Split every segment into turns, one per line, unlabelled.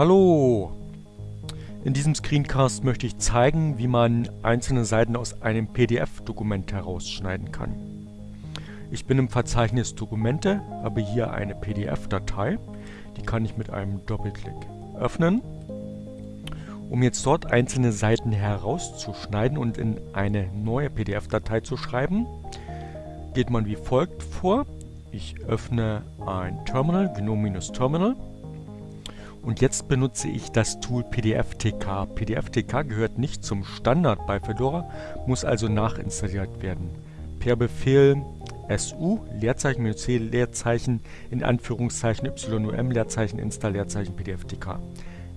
Hallo! In diesem Screencast möchte ich zeigen, wie man einzelne Seiten aus einem PDF-Dokument herausschneiden kann. Ich bin im Verzeichnis Dokumente, habe hier eine PDF-Datei, die kann ich mit einem Doppelklick öffnen. Um jetzt dort einzelne Seiten herauszuschneiden und in eine neue PDF-Datei zu schreiben, geht man wie folgt vor. Ich öffne ein Terminal, GNOME-Terminal und jetzt benutze ich das Tool PDFTK. PDFTK gehört nicht zum Standard bei Fedora, muss also nachinstalliert werden. Per Befehl SU, Leerzeichen, C, Leerzeichen, in Anführungszeichen YUM, Leerzeichen, Install, Leerzeichen, PDFTK.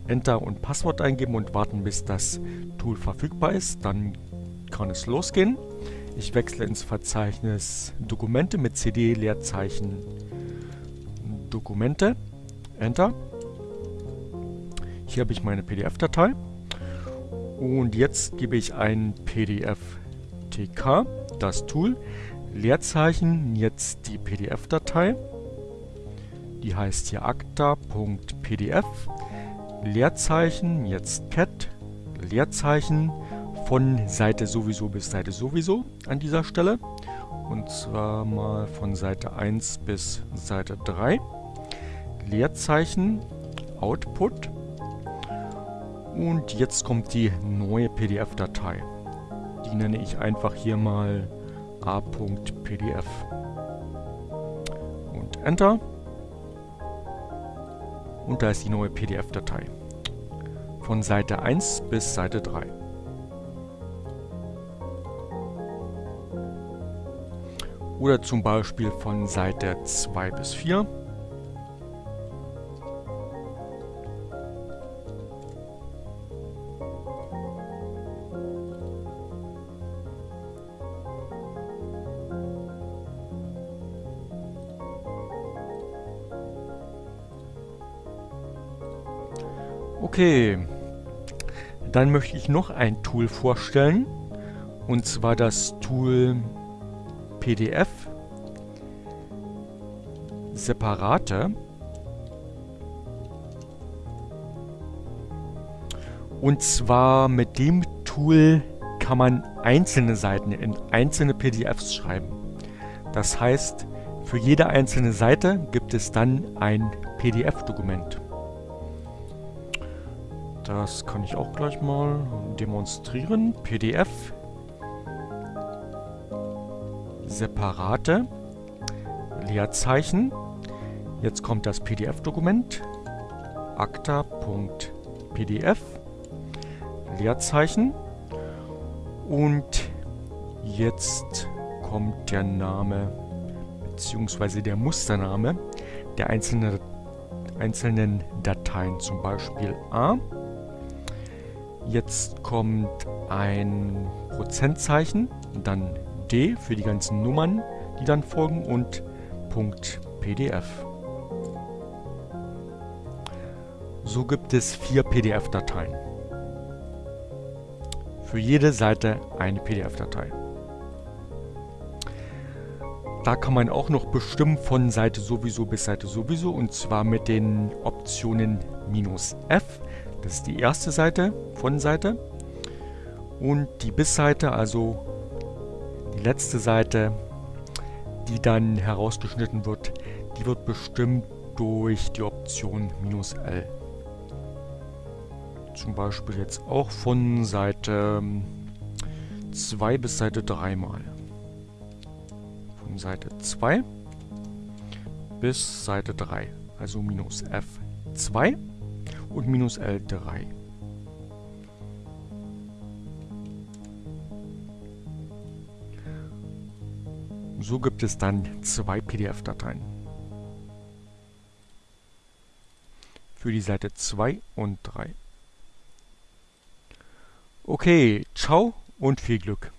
Enter und Passwort eingeben und warten, bis das Tool verfügbar ist. Dann kann es losgehen. Ich wechsle ins Verzeichnis Dokumente mit CD, Leerzeichen, Dokumente. Enter. Hier habe ich meine PDF-Datei. Und jetzt gebe ich ein PDF-TK, das Tool, Leerzeichen, jetzt die PDF-Datei. Die heißt hier acta.pdf, Leerzeichen, jetzt cat, Leerzeichen, von Seite sowieso bis Seite sowieso an dieser Stelle. Und zwar mal von Seite 1 bis Seite 3. Leerzeichen, Output, und jetzt kommt die neue PDF-Datei. Die nenne ich einfach hier mal a.pdf. Und Enter. Und da ist die neue PDF-Datei. Von Seite 1 bis Seite 3. Oder zum Beispiel von Seite 2 bis 4. Okay, dann möchte ich noch ein Tool vorstellen und zwar das Tool PDF Separate und zwar mit dem Tool kann man einzelne Seiten in einzelne PDFs schreiben. Das heißt, für jede einzelne Seite gibt es dann ein PDF-Dokument. Das kann ich auch gleich mal demonstrieren. PDF. Separate. Leerzeichen. Jetzt kommt das PDF-Dokument. acta.pdf. Leerzeichen. Und jetzt kommt der Name bzw. der Mustername der einzelnen, einzelnen Dateien, zum Beispiel A. Jetzt kommt ein Prozentzeichen, dann D für die ganzen Nummern, die dann folgen und Punkt PDF. So gibt es vier PDF-Dateien. Für jede Seite eine PDF-Datei. Da kann man auch noch bestimmen von Seite sowieso bis Seite sowieso und zwar mit den Optionen "-f", das ist die erste Seite von Seite und die Bis-Seite, also die letzte Seite, die dann herausgeschnitten wird, die wird bestimmt durch die Option "-l". Zum Beispiel jetzt auch von Seite 2 bis Seite 3 mal von Seite 2 bis Seite 3. Also minus F2 und minus L3. So gibt es dann zwei PDF-Dateien. Für die Seite 2 und 3. Okay, ciao und viel Glück.